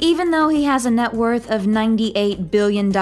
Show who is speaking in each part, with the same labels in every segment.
Speaker 1: Even though he has a net worth of $98 billion,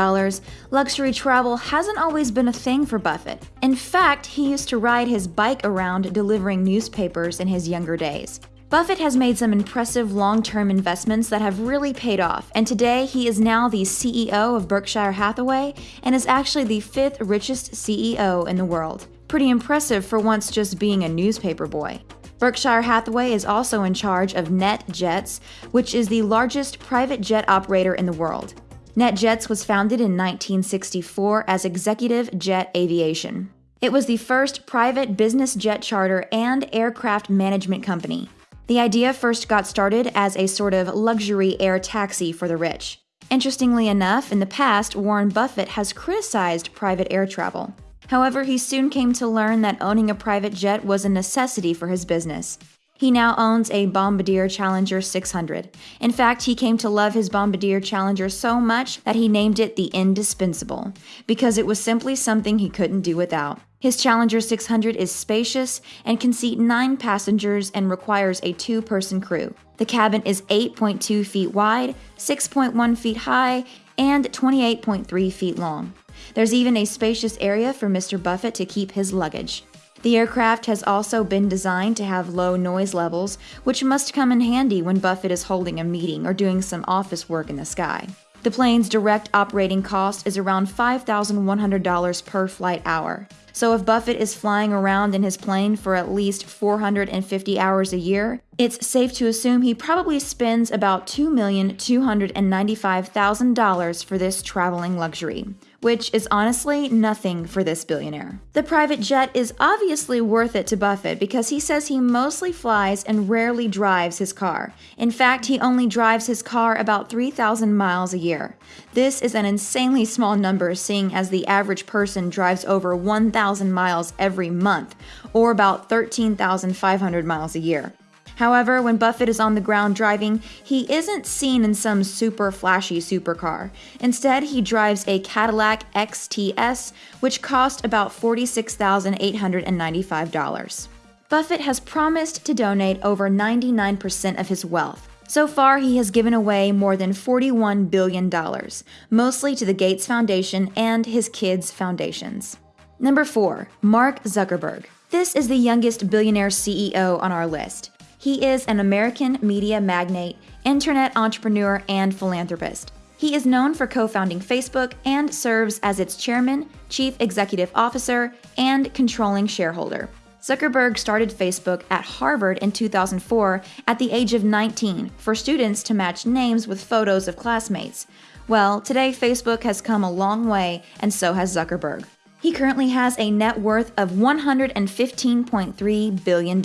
Speaker 1: luxury travel hasn't always been a thing for Buffett. In fact, he used to ride his bike around delivering newspapers in his younger days. Buffett has made some impressive long term investments that have really paid off, and today he is now the CEO of Berkshire Hathaway and is actually the fifth richest CEO in the world. Pretty impressive for once just being a newspaper boy. Berkshire Hathaway is also in charge of NetJets, which is the largest private jet operator in the world. NetJets was founded in 1964 as Executive Jet Aviation. It was the first private business jet charter and aircraft management company. The idea first got started as a sort of luxury air taxi for the rich. Interestingly enough, in the past, Warren Buffett has criticized private air travel. However, he soon came to learn that owning a private jet was a necessity for his business. He now owns a Bombardier Challenger 600. In fact, he came to love his Bombardier Challenger so much that he named it the Indispensable, because it was simply something he couldn't do without. His Challenger 600 is spacious and can seat nine passengers and requires a two person crew. The cabin is 8.2 feet wide, 6.1 feet high, and 28.3 feet long. There's even a spacious area for Mr. Buffett to keep his luggage. The aircraft has also been designed to have low noise levels, which must come in handy when Buffett is holding a meeting or doing some office work in the sky. The plane's direct operating cost is around $5,100 per flight hour. So if Buffett is flying around in his plane for at least 450 hours a year, it's safe to assume he probably spends about $2,295,000 for this traveling luxury, which is honestly nothing for this billionaire. The private jet is obviously worth it to Buffett because he says he mostly flies and rarely drives his car. In fact, he only drives his car about 3,000 miles a year. This is an insanely small number, seeing as the average person drives over 1,000 miles every month, or about 13,500 miles a year. However, when Buffett is on the ground driving, he isn't seen in some super flashy supercar. Instead, he drives a Cadillac XTS, which cost about $46,895. Buffett has promised to donate over 99% of his wealth. So far, he has given away more than $41 billion, mostly to the Gates Foundation and his kids' foundations. Number 4. Mark Zuckerberg. This is the youngest billionaire CEO on our list. He is an American media magnate, internet entrepreneur, and philanthropist. He is known for co founding Facebook and serves as its chairman, chief executive officer, and controlling shareholder. Zuckerberg started Facebook at Harvard in 2004 at the age of 19 for students to match names with photos of classmates. Well, today Facebook has come a long way, and so has Zuckerberg. He currently has a net worth of $115.3 billion.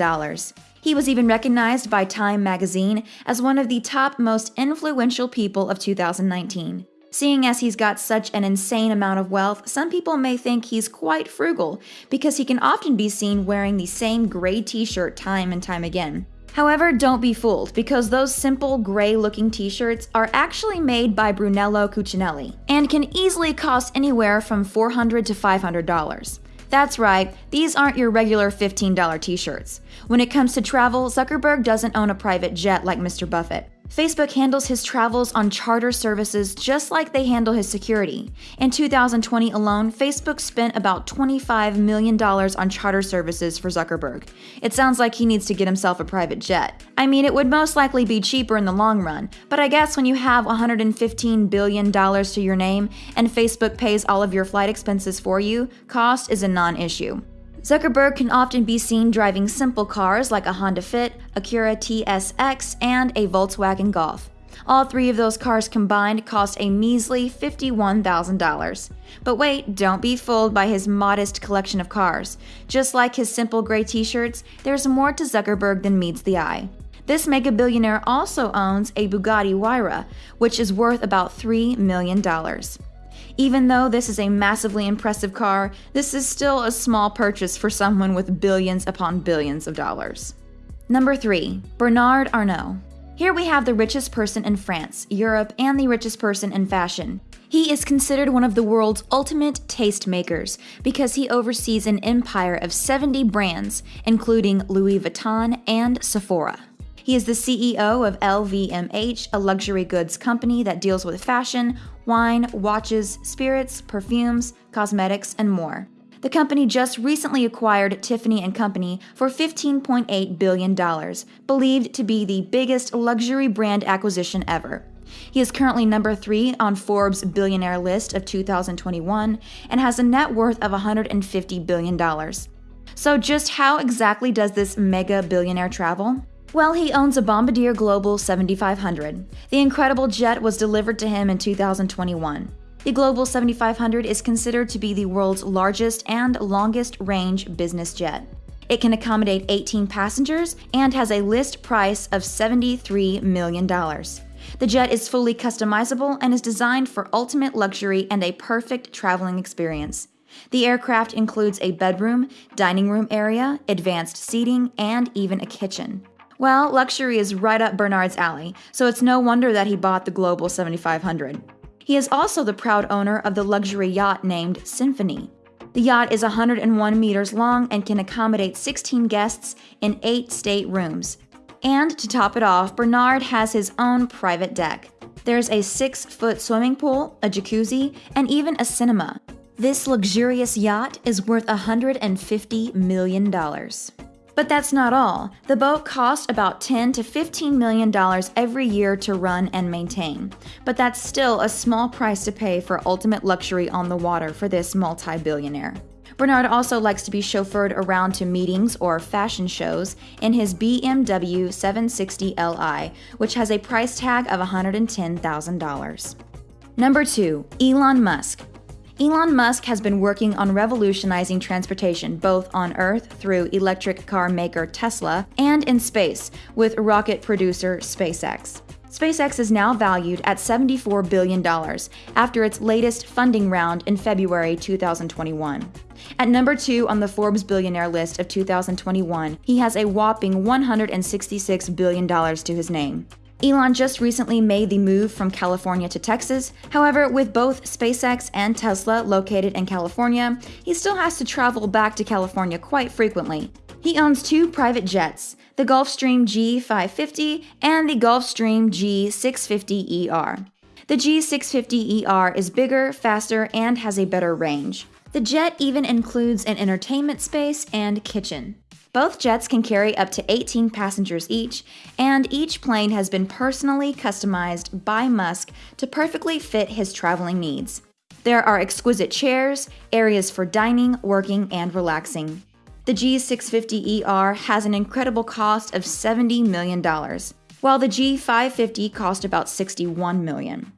Speaker 1: He was even recognized by Time magazine as one of the top most influential people of 2019. Seeing as he's got such an insane amount of wealth, some people may think he's quite frugal because he can often be seen wearing the same gray t shirt time and time again. However, don't be fooled because those simple gray looking t shirts are actually made by Brunello Cucinelli and can easily cost anywhere from 400 to $500. That's right, these aren't your regular $15 t shirts. When it comes to travel, Zuckerberg doesn't own a private jet like Mr. Buffett. Facebook handles his travels on charter services just like they handle his security. In 2020 alone, Facebook spent about $25 million on charter services for Zuckerberg. It sounds like he needs to get himself a private jet. I mean, it would most likely be cheaper in the long run, but I guess when you have $115 billion to your name and Facebook pays all of your flight expenses for you, cost is a non issue. Zuckerberg can often be seen driving simple cars like a Honda Fit, Acura TSX, and a Volkswagen Golf. All three of those cars combined cost a measly $51,000. But wait, don't be fooled by his modest collection of cars. Just like his simple gray t shirts, there's more to Zuckerberg than meets the eye. This mega billionaire also owns a Bugatti Huayra, which is worth about $3 million. Even though this is a massively impressive car, this is still a small purchase for someone with billions upon billions of dollars. Number 3. Bernard Arnault. Here we have the richest person in France, Europe, and the richest person in fashion. He is considered one of the world's ultimate tastemakers because he oversees an empire of 70 brands, including Louis Vuitton and Sephora. He is the CEO of LVMH, a luxury goods company that deals with fashion, wine, watches, spirits, perfumes, cosmetics, and more. The company just recently acquired Tiffany & Company for $15.8 billion, believed to be the biggest luxury brand acquisition ever. He is currently number 3 on Forbes billionaire list of 2021 and has a net worth of $150 billion. So just how exactly does this mega billionaire travel? Well, he owns a Bombardier Global 7500. The incredible jet was delivered to him in 2021. The Global 7500 is considered to be the world's largest and longest range business jet. It can accommodate 18 passengers and has a list price of $73 million. The jet is fully customizable and is designed for ultimate luxury and a perfect traveling experience. The aircraft includes a bedroom, dining room area, advanced seating, and even a kitchen. Well, luxury is right up Bernard's alley, so it's no wonder that he bought the Global 7500. He is also the proud owner of the luxury yacht named Symphony. The yacht is 101 meters long and can accommodate 16 guests in 8 state rooms. And to top it off, Bernard has his own private deck. There's a 6 foot swimming pool, a jacuzzi, and even a cinema. This luxurious yacht is worth $150 million. But that's not all. The boat costs about 10 to 15 million dollars every year to run and maintain. But that's still a small price to pay for ultimate luxury on the water for this multi-billionaire. Bernard also likes to be chauffeured around to meetings or fashion shows in his BMW 760 Li, which has a price tag of $110,000. Number 2, Elon Musk. Elon Musk has been working on revolutionizing transportation both on Earth through electric car maker Tesla and in space with rocket producer SpaceX. SpaceX is now valued at $74 billion after its latest funding round in February 2021. At number two on the Forbes billionaire list of 2021, he has a whopping $166 billion to his name. Elon just recently made the move from California to Texas. However, with both SpaceX and Tesla located in California, he still has to travel back to California quite frequently. He owns two private jets, the Gulfstream G550 and the Gulfstream G650ER. The G650ER is bigger, faster, and has a better range. The jet even includes an entertainment space and kitchen. Both jets can carry up to 18 passengers each, and each plane has been personally customized by Musk to perfectly fit his traveling needs. There are exquisite chairs, areas for dining, working, and relaxing. The G650ER has an incredible cost of $70 million while the G550 cost about 61 million.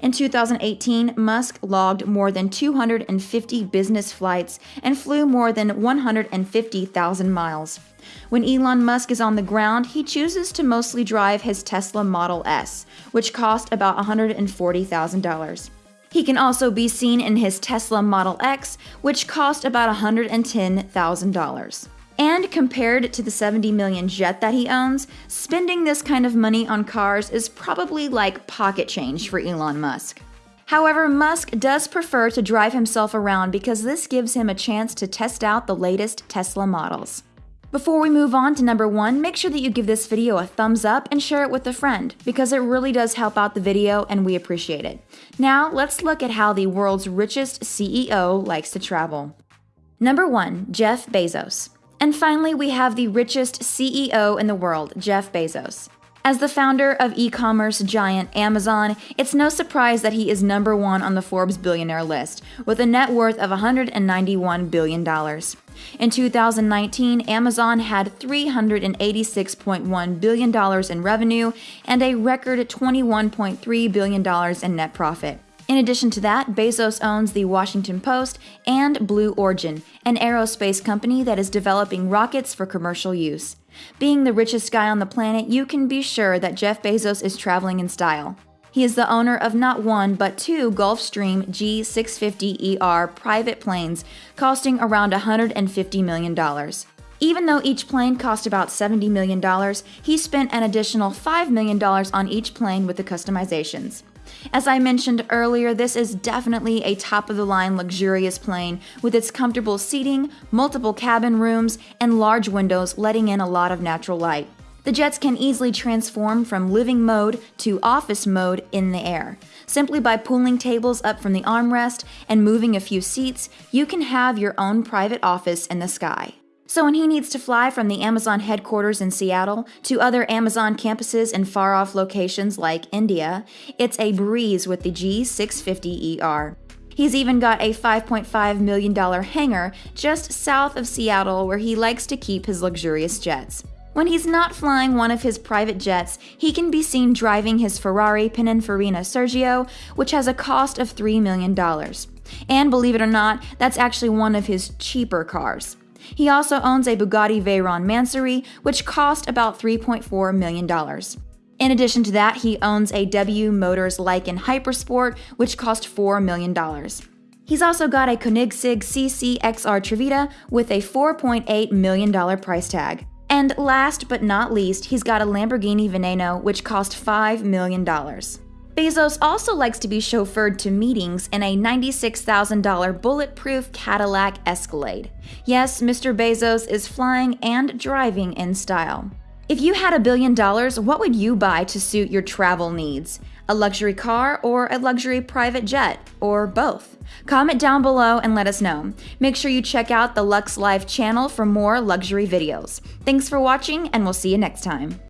Speaker 1: In 2018, Musk logged more than 250 business flights and flew more than 150,000 miles. When Elon Musk is on the ground, he chooses to mostly drive his Tesla Model S, which cost about $140,000. He can also be seen in his Tesla Model X, which cost about $110,000. And compared to the 70 million jet that he owns, spending this kind of money on cars is probably like pocket change for Elon Musk. However, Musk does prefer to drive himself around because this gives him a chance to test out the latest Tesla models. Before we move on to number one, make sure that you give this video a thumbs up and share it with a friend because it really does help out the video and we appreciate it. Now, let's look at how the world's richest CEO likes to travel. Number one, Jeff Bezos. And finally, we have the richest CEO in the world, Jeff Bezos. As the founder of e commerce giant Amazon, it's no surprise that he is number one on the Forbes billionaire list, with a net worth of $191 billion. In 2019, Amazon had $386.1 billion in revenue and a record $21.3 billion in net profit. In addition to that, Bezos owns the Washington Post and Blue Origin, an aerospace company that is developing rockets for commercial use. Being the richest guy on the planet, you can be sure that Jeff Bezos is traveling in style. He is the owner of not one, but two Gulfstream G650ER private planes, costing around $150 million. Even though each plane cost about $70 million, he spent an additional $5 million on each plane with the customizations. As I mentioned earlier, this is definitely a top of the line luxurious plane with its comfortable seating, multiple cabin rooms, and large windows letting in a lot of natural light. The jets can easily transform from living mode to office mode in the air. Simply by pulling tables up from the armrest and moving a few seats, you can have your own private office in the sky. So when he needs to fly from the Amazon headquarters in Seattle to other Amazon campuses in far off locations like India, it's a breeze with the G650ER. He's even got a $5.5 million hangar just south of Seattle where he likes to keep his luxurious jets. When he's not flying one of his private jets, he can be seen driving his Ferrari Pininfarina Sergio, which has a cost of $3 million. And believe it or not, that's actually one of his cheaper cars. He also owns a Bugatti Veyron Mansory, which cost about $3.4 million. In addition to that, he owns a W Motors Lykan Hypersport, which cost $4 million. He's also got a Koenigsegg CC XR Trevita with a $4.8 million price tag. And last but not least, he's got a Lamborghini Veneno, which cost $5 million. Bezos also likes to be chauffeured to meetings in a $96,000 bulletproof Cadillac Escalade. Yes, Mr. Bezos is flying and driving in style. If you had a billion dollars, what would you buy to suit your travel needs? A luxury car or a luxury private jet, or both? Comment down below and let us know. Make sure you check out the Lux Life channel for more luxury videos. Thanks for watching, and we'll see you next time.